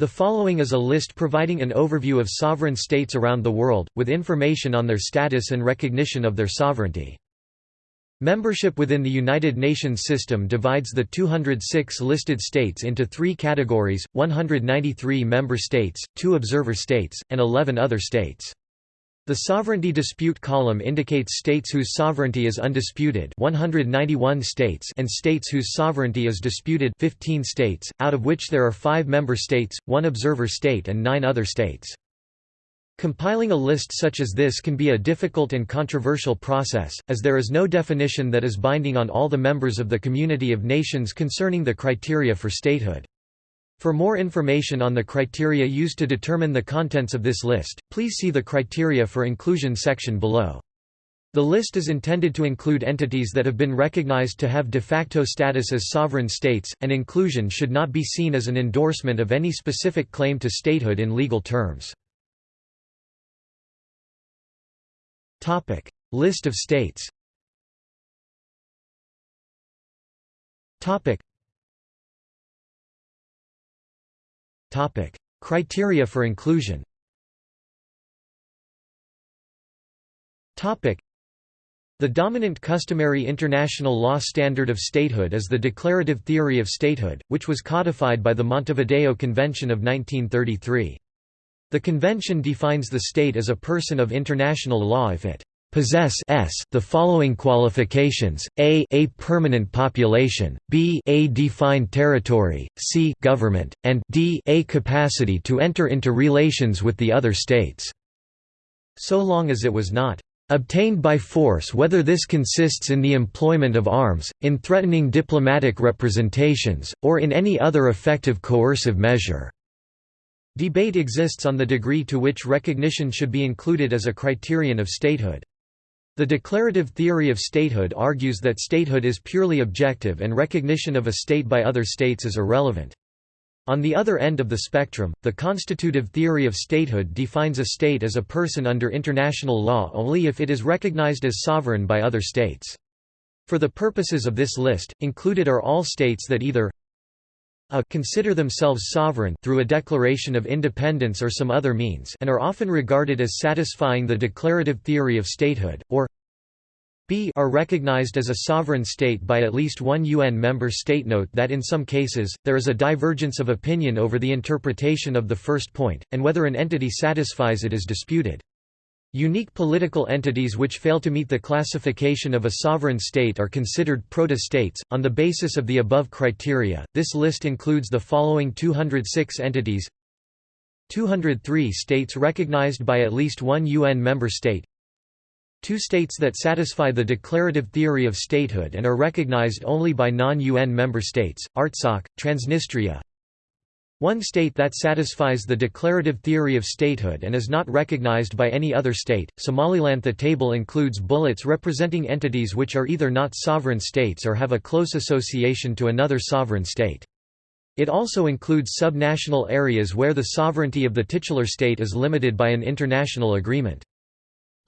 The following is a list providing an overview of sovereign states around the world, with information on their status and recognition of their sovereignty. Membership within the United Nations system divides the 206 listed states into three categories, 193 member states, 2 observer states, and 11 other states. The sovereignty dispute column indicates states whose sovereignty is undisputed 191 states and states whose sovereignty is disputed 15 states, out of which there are five member states, one observer state and nine other states. Compiling a list such as this can be a difficult and controversial process, as there is no definition that is binding on all the members of the community of nations concerning the criteria for statehood. For more information on the criteria used to determine the contents of this list, please see the Criteria for Inclusion section below. The list is intended to include entities that have been recognized to have de facto status as sovereign states, and inclusion should not be seen as an endorsement of any specific claim to statehood in legal terms. List of states Topic: Criteria for inclusion. Topic: The dominant customary international law standard of statehood is the declarative theory of statehood, which was codified by the Montevideo Convention of 1933. The convention defines the state as a person of international law if it possess s the following qualifications: a a permanent population, b a defined territory, c government, and d a capacity to enter into relations with the other states. So long as it was not obtained by force whether this consists in the employment of arms, in threatening diplomatic representations, or in any other effective coercive measure." Debate exists on the degree to which recognition should be included as a criterion of statehood. The declarative theory of statehood argues that statehood is purely objective and recognition of a state by other states is irrelevant. On the other end of the spectrum, the constitutive theory of statehood defines a state as a person under international law only if it is recognized as sovereign by other states. For the purposes of this list, included are all states that either a consider themselves sovereign through a declaration of independence or some other means and are often regarded as satisfying the declarative theory of statehood, or b are recognized as a sovereign state by at least one UN member state. Note that in some cases, there is a divergence of opinion over the interpretation of the first point, and whether an entity satisfies it is disputed. Unique political entities which fail to meet the classification of a sovereign state are considered proto-states. On the basis of the above criteria, this list includes the following 206 entities 203 states recognized by at least one UN member state Two states that satisfy the declarative theory of statehood and are recognized only by non-UN member states, Artsakh, Transnistria, one state that satisfies the declarative theory of statehood and is not recognized by any other state, Somaliland. The table includes bullets representing entities which are either not sovereign states or have a close association to another sovereign state. It also includes subnational areas where the sovereignty of the titular state is limited by an international agreement.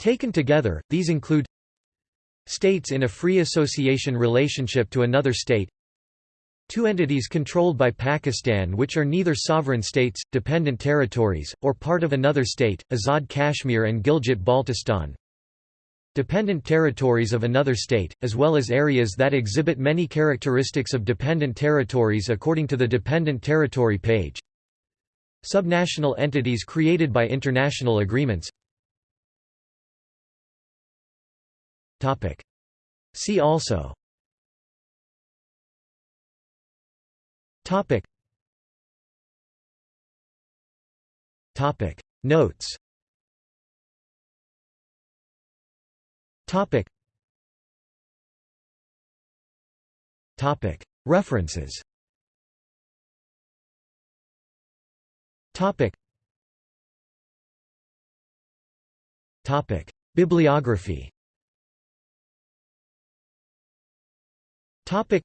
Taken together, these include states in a free association relationship to another state Two entities controlled by Pakistan which are neither sovereign states, dependent territories, or part of another state, Azad Kashmir and Gilgit-Baltistan. Dependent territories of another state, as well as areas that exhibit many characteristics of dependent territories according to the Dependent Territory page. Subnational entities created by international agreements See also Topic. Topic. Notes. Topic. Topic. References. Topic. Topic. Bibliography. Topic.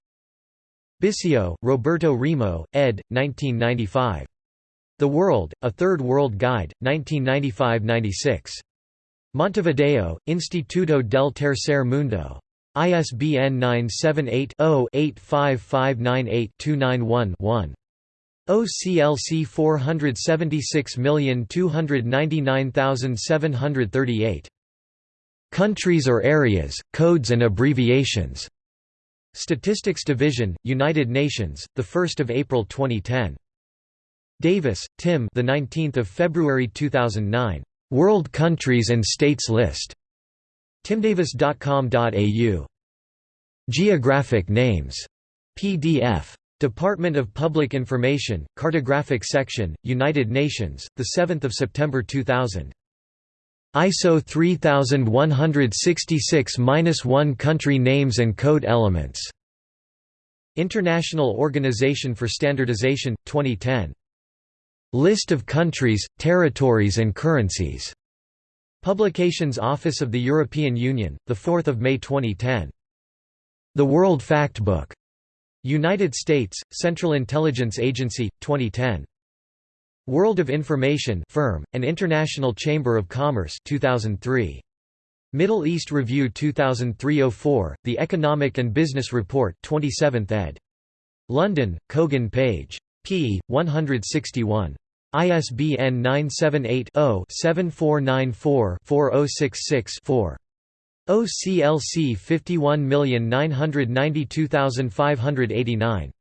Bissio, Roberto Remo, ed. 1995. The World, A Third World Guide, 1995–96. Montevideo, Instituto del Tercer Mundo. ISBN 978 0 85598 291 1. OCLC 476299738. Countries or areas, codes and abbreviations. Statistics Division, United Nations, the 1st of April 2010. Davis, Tim. The 19th of February 2009. World Countries and States List. timdavis.com.au. Geographic names. PDF. Department of Public Information, Cartographic Section, United Nations, 7 September 2000. ISO 3166-1 Country Names and Code Elements. International Organization for Standardization, 2010. List of countries, territories and currencies. Publications Office of the European Union, 4 May 2010. The World Factbook. United States, Central Intelligence Agency, 2010. World of Information Firm, and International Chamber of Commerce 2003. Middle East Review 2003-04, The Economic and Business Report 27th ed. London, Kogan Page. p. 161. ISBN 978 0 7494 4066 4. OCLC 51992589